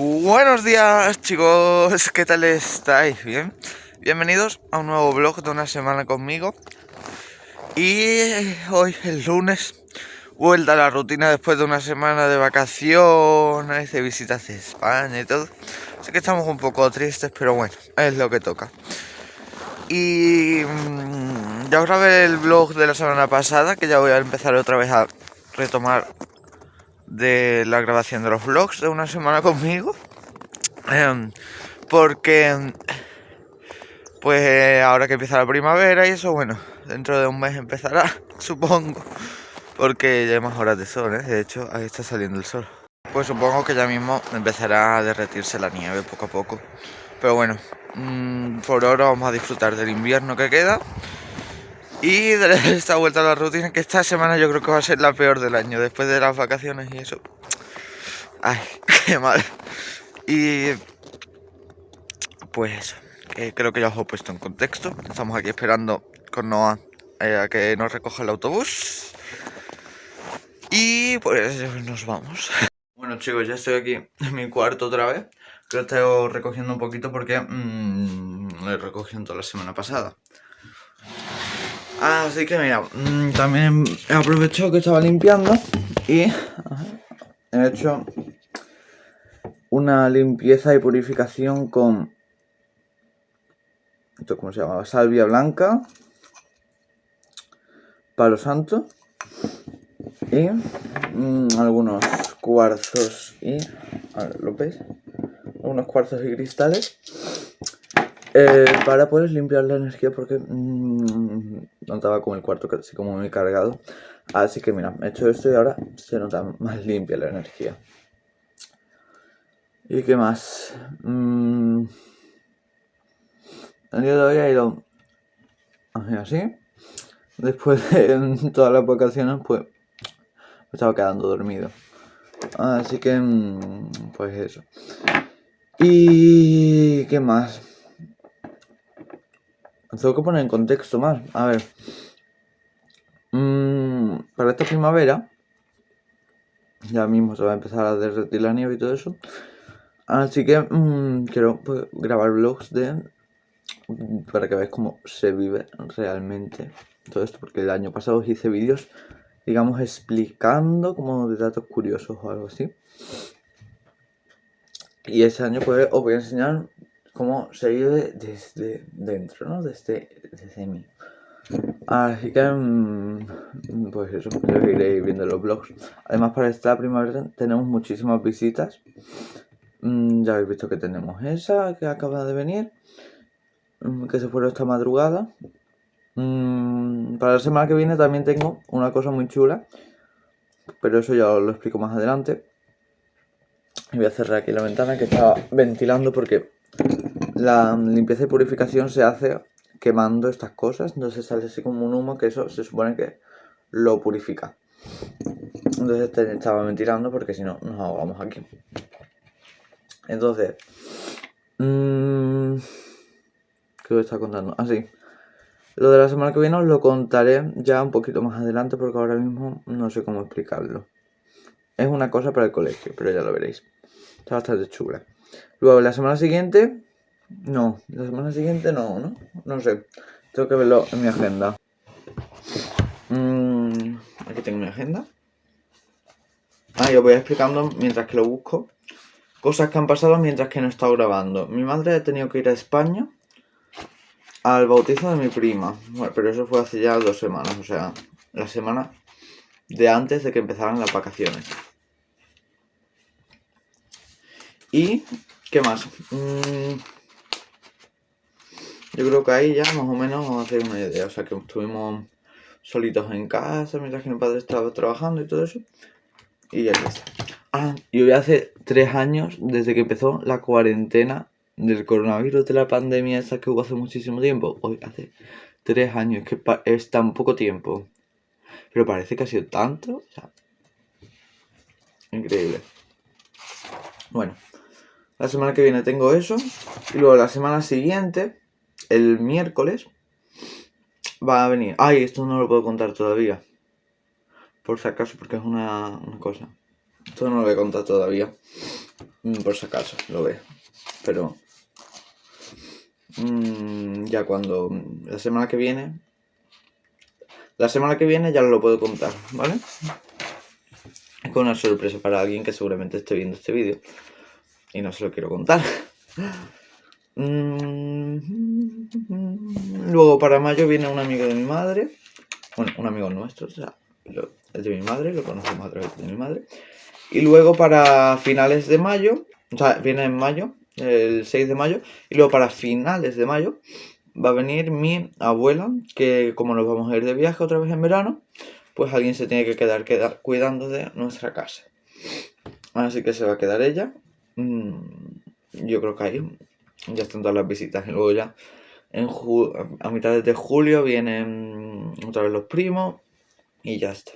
Buenos días chicos, ¿qué tal estáis? ¿Bien? Bienvenidos a un nuevo vlog de una semana conmigo Y hoy, el lunes, vuelta a la rutina después de una semana de vacaciones, de visitas de España y todo Así que estamos un poco tristes, pero bueno, es lo que toca Y mm, ya os grabé el vlog de la semana pasada, que ya voy a empezar otra vez a retomar de la grabación de los vlogs de una semana conmigo. Em, porque, pues ahora que empieza la primavera y eso, bueno, dentro de un mes empezará, supongo. Porque ya hay más horas de sol, ¿eh? De hecho, ahí está saliendo el sol. Pues supongo que ya mismo empezará a derretirse la nieve poco a poco. Pero bueno, mm, por ahora vamos a disfrutar del invierno que queda. Y de esta vuelta a la rutina, que esta semana yo creo que va a ser la peor del año, después de las vacaciones y eso. Ay, qué mal. Y pues eso, creo que ya os he puesto en contexto. Estamos aquí esperando con Noah eh, a que nos recoja el autobús. Y pues nos vamos. Bueno chicos, ya estoy aquí en mi cuarto otra vez. Creo que estoy recogiendo un poquito porque mmm, lo he recogido toda la semana pasada. Así que mira, mm, también he aprovechado que estaba limpiando y he hecho una limpieza y purificación con esto cómo se llama, salvia blanca, palo santo y mm, algunos cuarzos y ¿lo veis? Algunos cuarzos y cristales eh, para poder limpiar la energía porque mm, notaba como el cuarto así como muy cargado. Así que mira, he hecho esto y ahora se nota más limpia la energía. ¿Y qué más? Mm, el día de hoy ha ido así. Después de todas las vacaciones, pues me estaba quedando dormido. Así que, mm, pues eso. ¿Y qué más? Tengo que poner en contexto más. A ver. Mm, para esta primavera. Ya mismo se va a empezar a derretir la nieve y todo eso. Así que mm, quiero pues, grabar vlogs de. Para que veáis cómo se vive realmente todo esto. Porque el año pasado hice vídeos, digamos, explicando como de datos curiosos o algo así. Y este año pues os voy a enseñar cómo se vive desde dentro, ¿no? Desde, desde mí. Así que, mm, pues eso, yo seguiré viendo los vlogs. Además, para esta primavera tenemos muchísimas visitas. Mm, ya habéis visto que tenemos esa que acaba de venir, mm, que se fue esta madrugada. para la semana que viene también tengo una cosa muy chula, pero eso ya os lo explico más adelante. Y voy a cerrar aquí la ventana que estaba ventilando porque la limpieza y purificación se hace quemando estas cosas, entonces sale así como un humo que eso se supone que lo purifica. Entonces te estaba ventilando porque si no nos ahogamos aquí. Entonces, mmm, ¿qué os está contando? Así, ah, lo de la semana que viene os lo contaré ya un poquito más adelante porque ahora mismo no sé cómo explicarlo. Es una cosa para el colegio, pero ya lo veréis. Está bastante chula. Luego, la semana siguiente no, la semana siguiente no, ¿no? No sé. Tengo que verlo en mi agenda. Mm, aquí tengo mi agenda. Ah, yo voy explicando mientras que lo busco. Cosas que han pasado mientras que no he estado grabando. Mi madre ha tenido que ir a España al bautizo de mi prima. Bueno, pero eso fue hace ya dos semanas, o sea, la semana de antes de que empezaran las vacaciones. ¿Y qué más? Mm, yo creo que ahí ya más o menos a hacer una idea. O sea, que estuvimos solitos en casa mientras que mi padre estaba trabajando y todo eso. Y ya está. Ah, y hoy hace tres años desde que empezó la cuarentena del coronavirus de la pandemia esa que hubo hace muchísimo tiempo. Hoy hace tres años, que es tan poco tiempo. Pero parece que ha sido tanto. O sea, increíble. Bueno, la semana que viene tengo eso. Y luego la semana siguiente el miércoles va a venir. Ay, esto no lo puedo contar todavía. Por si acaso, porque es una, cosa. Esto no lo voy a contar todavía. mm, por si acaso lo ve. Pero mm, ya cuando la semana que viene, la semana que viene ya lo puedo contar, ¿vale? Es con una sorpresa para alguien que seguramente esté viendo este vídeo y no se lo quiero contar. Mm, luego para mayo viene un amigo de mi madre, bueno, un amigo nuestro, o sea, es de mi madre, lo conocemos a través de mi madre. Y luego para finales de mayo, o sea, viene en mayo, el 6 de mayo, y luego para finales de mayo va a venir mi abuela, que como nos vamos a ir de viaje otra vez en verano, pues alguien se tiene que quedar, quedar cuidando de nuestra casa. Así que se va a quedar ella. Mm, yo creo que ahí ya están todas las visitas. Y luego ya en a mitad de julio vienen otra vez los primos y ya está.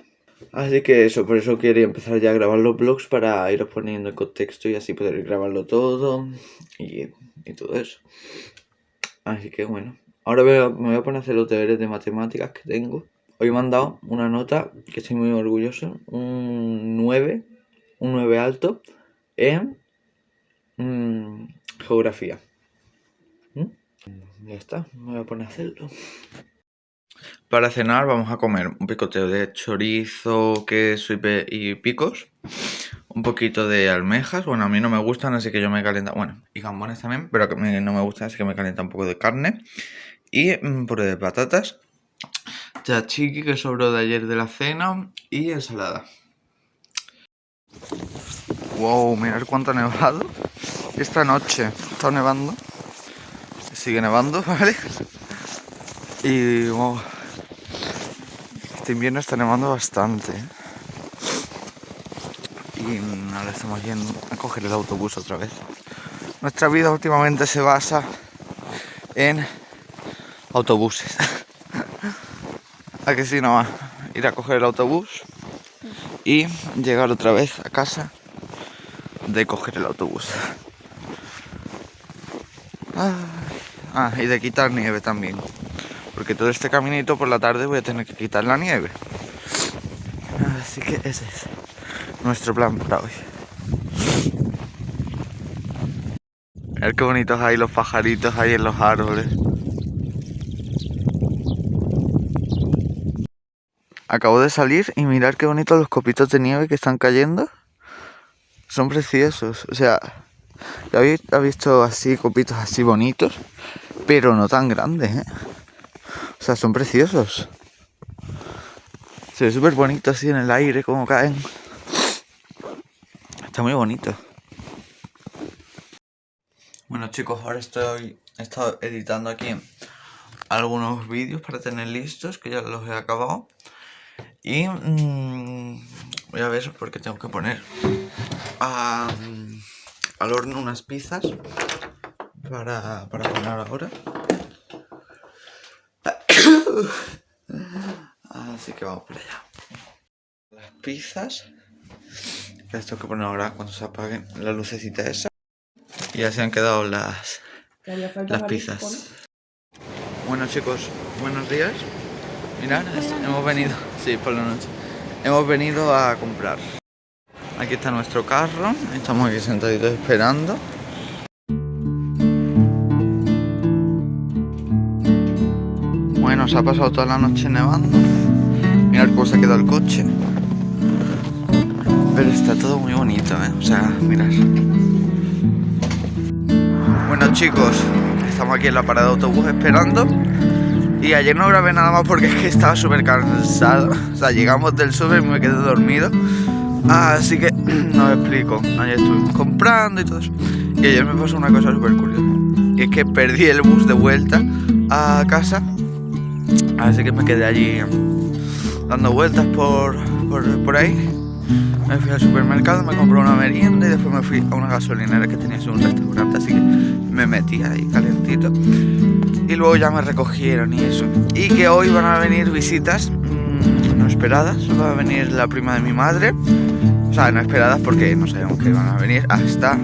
Así que eso, por eso quería empezar ya a grabar los vlogs para iros poniendo el contexto y así poder grabarlo todo y, todo eso. Así que bueno, ahora me voy a poner a hacer los deberes de matemáticas que tengo. Hoy me han dado una nota que estoy muy orgulloso, un 9, un 9 alto en mm, geografía. Ya está, me voy a poner a hacerlo. Para cenar vamos a comer un picoteo de chorizo, queso y picos. Un poquito de almejas, bueno a mí no me gustan así que yo me calienta, bueno y gambones también, pero que no me gustan así que me calienta un poco de carne. Y un puré de patatas, chachiqui que sobró de ayer de la cena y ensalada. Wow, mirad cuánto ha nevado esta noche, está nevando, sigue nevando, ¿vale? Y este invierno está nevando bastante. ¿eh? Y ahora estamos yendo a coger el autobús otra vez. Nuestra vida últimamente se basa en autobuses. a que si no, ir a coger el autobús y llegar otra vez a casa de coger el autobús. Ah, y de quitar nieve también porque todo este caminito por la tarde voy a tener que quitar la nieve. Así que ese es nuestro plan para hoy. Ver qué bonitos hay los pajaritos ahí en los árboles. Acabo de salir y mirar qué bonitos los copitos de nieve que están cayendo. Son preciosos. O sea, ya habéis visto así copitos así bonitos, pero no tan grandes, ¿eh? O sea, son preciosos. Se ve súper bonito así en el aire, como caen. Está muy bonito. Bueno chicos, ahora estoy he editando aquí algunos vídeos para tener listos, que ya los he acabado. Y mmm, voy a ver porque tengo que poner al horno unas pizzas para, para poner ahora. Así que vamos por allá. Las pizzas. Esto que poner ahora cuando se apaguen la lucecita esa. Y ya se han quedado las, las pizzas. Bueno chicos, buenos días. Mirad, hemos venido, sí, por la noche. Hemos venido a comprar. Aquí está nuestro carro, estamos aquí sentaditos esperando. nos ha pasado toda la noche nevando. Mirad cómo se ha quedado el coche. Pero está todo muy bonito, ¿eh? O sea, mirad. Bueno chicos, estamos aquí en la parada de autobús esperando. Y ayer no grabé nada más porque es que estaba súper cansado. O sea, llegamos del súper y me quedé dormido. Así que no os explico. Ayer estuvimos comprando y todo eso. Y ayer me pasó una cosa súper curiosa. Y es que perdí el bus de vuelta a casa Así que me quedé allí dando vueltas por, por, ahí. Me fui al supermercado, me compré una merienda y después me fui a una gasolinera que tenía un restaurante, así que me metí ahí calentito. Y luego ya me recogieron y eso. Y que hoy van a venir visitas no esperadas. Va a venir la prima de mi madre. O sea, no esperadas porque no sabemos que van a venir hasta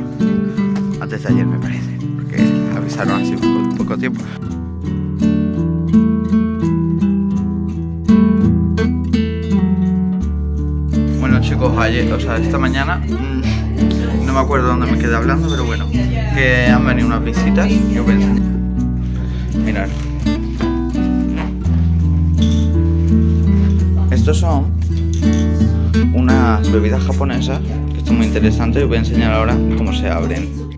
antes de ayer me parece. Porque avisaron así poco, poco tiempo. ayer, o sea, esta mañana mm, no me acuerdo dónde me quedé hablando, pero bueno, que han venido unas visitas y os voy Estos son unas bebidas japonesas que son muy interesantes y os voy a enseñar ahora cómo se abren.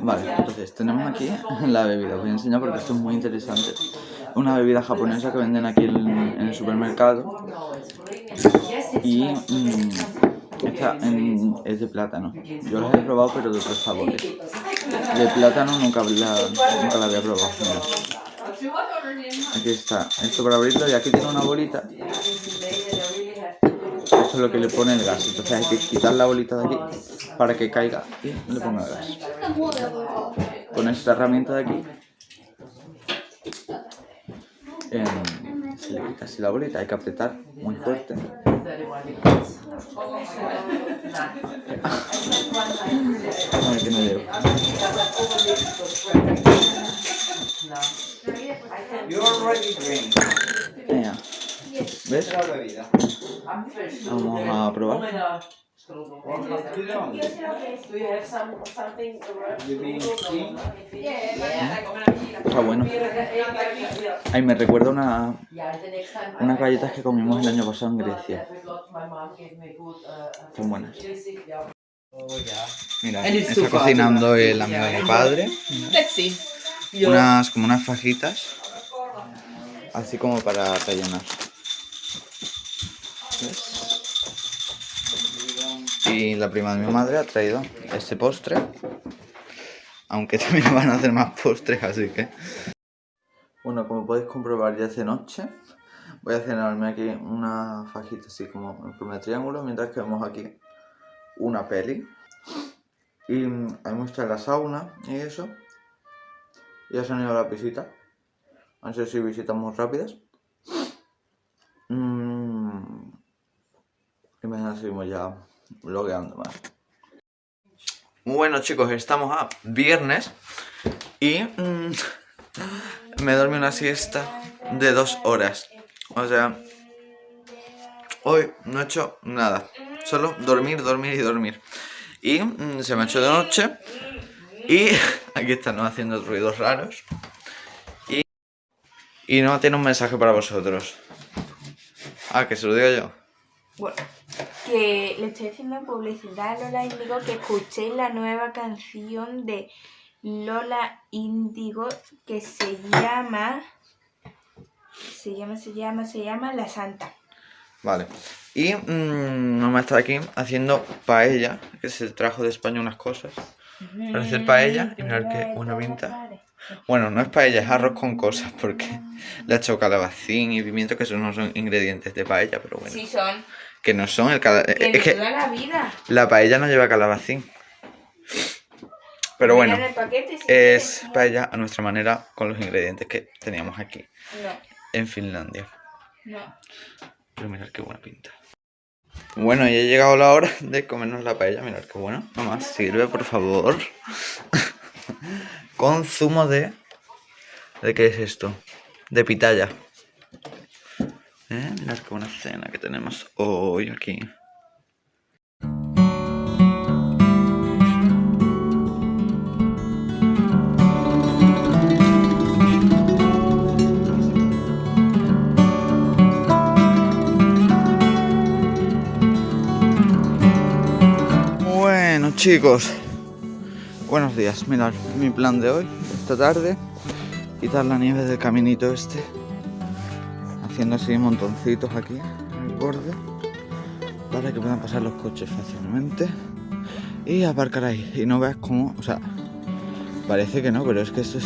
Vale, entonces tenemos aquí la bebida, os voy a enseñar porque esto es muy interesante. Una bebida japonesa que venden aquí en, el supermercado y mm, esta es de plátano. Yo la he probado pero de otros sabores. De plátano nunca la, nunca la había probado. Aquí está, esto para abrirlo y aquí tiene una bolita es lo que le pone el gas. Entonces hay que quitar la bolita de aquí para que caiga y le ponga el gas. Con esta herramienta de aquí em, se le quita así la bolita, hay que apretar muy fuerte. Vamos a probar. Está bueno. Ay, me recuerda una, unas galletas que comimos el año pasado en Grecia. Son buenas. Mira, está cocinando el amigo de mi padre. Unas, como unas fajitas. Así como para rellenar. Y la prima de mi madre ha traído este postre. Aunque también van a hacer más postres, así que... Bueno, como podéis comprobar ya es de noche. Voy a cenarme aquí una fajita así como en forma de triángulo, mientras que vemos aquí una peli. Y hay muestra la sauna y eso. Ya se han ido las visitas. a ser si visitas muy rápidas. Mmm... Y mañana seguimos ya blogueando más. Bueno chicos, estamos a viernes y mmm, me dormí una siesta de dos horas. O sea, hoy no he hecho nada, solo dormir, dormir y dormir. Y mmm, se me ha hecho de noche y aquí están haciendo ruidos raros. Y, y no tiene un mensaje para vosotros. Ah, que se lo diga yo. Bueno que le estoy haciendo publicidad a Lola Índigo que escuchéis la nueva canción de Lola Índigo que se llama se llama, se llama, se llama La Santa. Vale. Y mmm, mamá está aquí haciendo paella, que se trajo de España unas cosas. Para hacer paella y mirar qué buena pinta. Bueno, no es paella, es arroz con cosas, porque le ha hecho calabacín y pimiento, que esos no son ingredientes de paella, pero bueno. Sí son. Que no son el calabacín. Es que la vida. La paella no lleva calabacín. Pero bueno, es paella a nuestra manera con los ingredientes que teníamos aquí. No. En Finlandia. No. Pero mirad qué buena pinta. Bueno, ya ha llegado la hora de comernos la paella. Mirad qué bueno. Mamá, sirve, por favor. Con zumo de... ¿De qué es esto? De pitaya. ¿Eh? Mirad qué buena cena que tenemos hoy aquí. Bueno chicos, buenos días, mirad mi plan de hoy, esta tarde, quitar la nieve del caminito este haciendo así montoncitos aquí en el borde para que puedan pasar los coches fácilmente y aparcar ahí y no veas cómo, o sea, parece que no, pero es que esto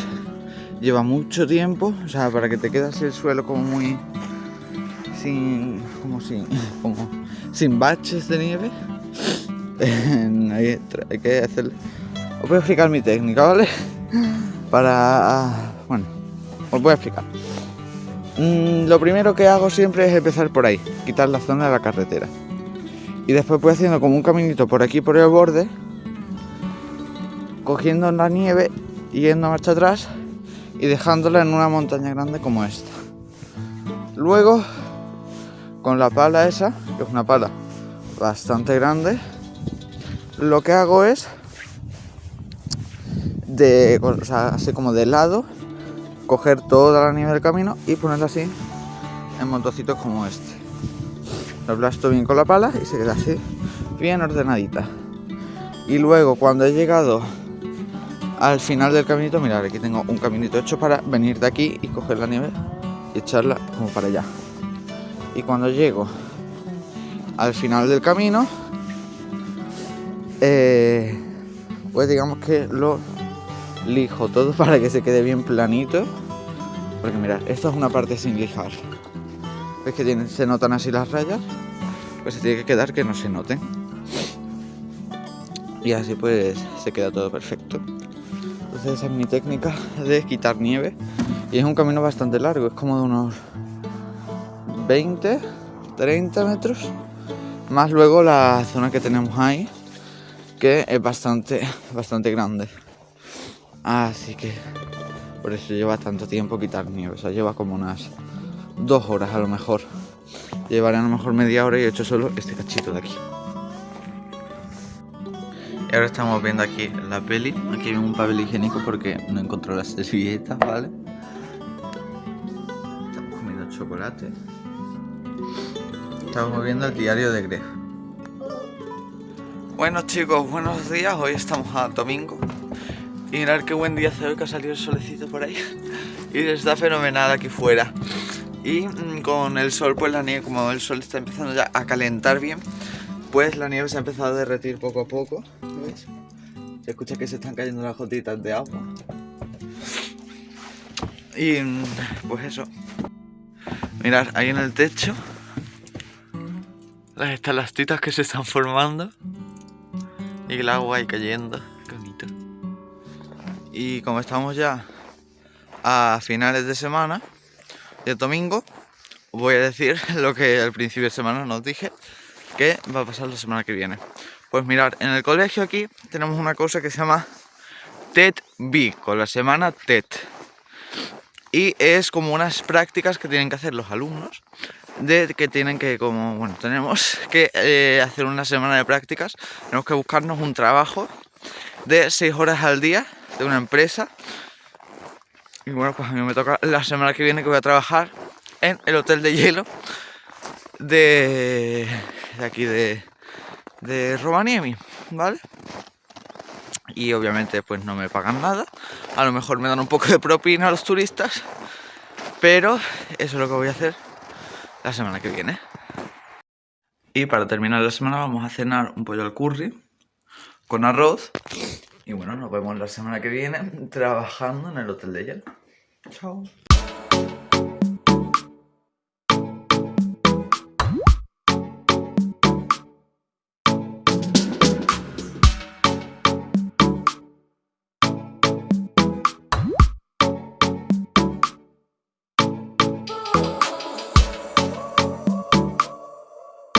lleva mucho tiempo, o sea, para que te quede así el suelo como muy sin, como sin, como sin baches de nieve, hay, hay que hacerle, os voy a explicar mi técnica, ¿vale? Para, bueno, os voy a explicar. Mm, lo primero que hago siempre es empezar por ahí, quitar la zona de la carretera. Y después voy haciendo como un caminito por aquí, por el borde, cogiendo la nieve, yendo a marcha atrás y dejándola en una montaña grande como esta. Luego, con la pala esa, que es una pala bastante grande, lo que hago es de, o sea, así como de lado, coger toda la nieve del camino y ponerla así en montocitos como este. Lo aplasto bien con la pala y se queda así, bien ordenadita. Y luego cuando he llegado al final del caminito, mirad, aquí tengo un caminito hecho para venir de aquí y coger la nieve y echarla como para allá. Y cuando llego al final del camino, eh, pues digamos que lo lijo todo para que se quede bien planito. Porque mirad, esto es una parte sin lijar. ¿Ves que se notan así las rayas? Pues se tiene que quedar que no se noten. Y así pues se queda todo perfecto. Entonces esa es mi técnica de quitar nieve. Y es un camino bastante largo, es como de unos 20, 30 metros. Más luego la zona que tenemos ahí, que es bastante, bastante grande. Así que por eso lleva tanto tiempo quitar nieve. O sea, lleva como unas dos horas a lo mejor. Llevaré a lo mejor media hora y he hecho solo este cachito de aquí. Y ahora estamos viendo aquí la peli. Aquí hay un papel higiénico porque no encontró las servilletas, ¿vale? Estamos comiendo chocolate. Estamos viendo el diario de Greg. Bueno chicos, buenos días. Hoy estamos a domingo. Y mirad qué buen día hace hoy que ha salido el solecito por ahí. Y está fenomenal aquí fuera. Y mm, con el sol, pues la nieve, como el sol está empezando ya a calentar bien, pues la nieve se ha empezado a derretir poco a poco. ¿Ves? Se escucha que se están cayendo las gotitas de agua. Y mm, pues eso. Mirad, ahí en el techo las estalastitas que se están formando y el agua ahí cayendo. Y como estamos ya a finales de semana, de domingo, voy a decir lo que al principio de semana nos dije que va a pasar la semana que viene. Pues mirar, en el colegio aquí tenemos una cosa que se llama TED B, con la semana TED. Y es como unas prácticas que tienen que hacer los alumnos, de que tienen que, como, bueno, tenemos que eh, hacer una semana de prácticas, tenemos que buscarnos un trabajo de 6 horas al día de una empresa. Y bueno, pues a mí me toca la semana que viene que voy a trabajar en el hotel de hielo de, de aquí de, de Rovaniemi, ¿vale? Y obviamente pues no me pagan nada. A lo mejor me dan un poco de propina a los turistas. Pero eso es lo que voy a hacer la semana que viene. Y para terminar la semana vamos a cenar un pollo al curry con arroz y bueno, nos vemos la semana que viene trabajando en el Hotel de Hielo. Chao.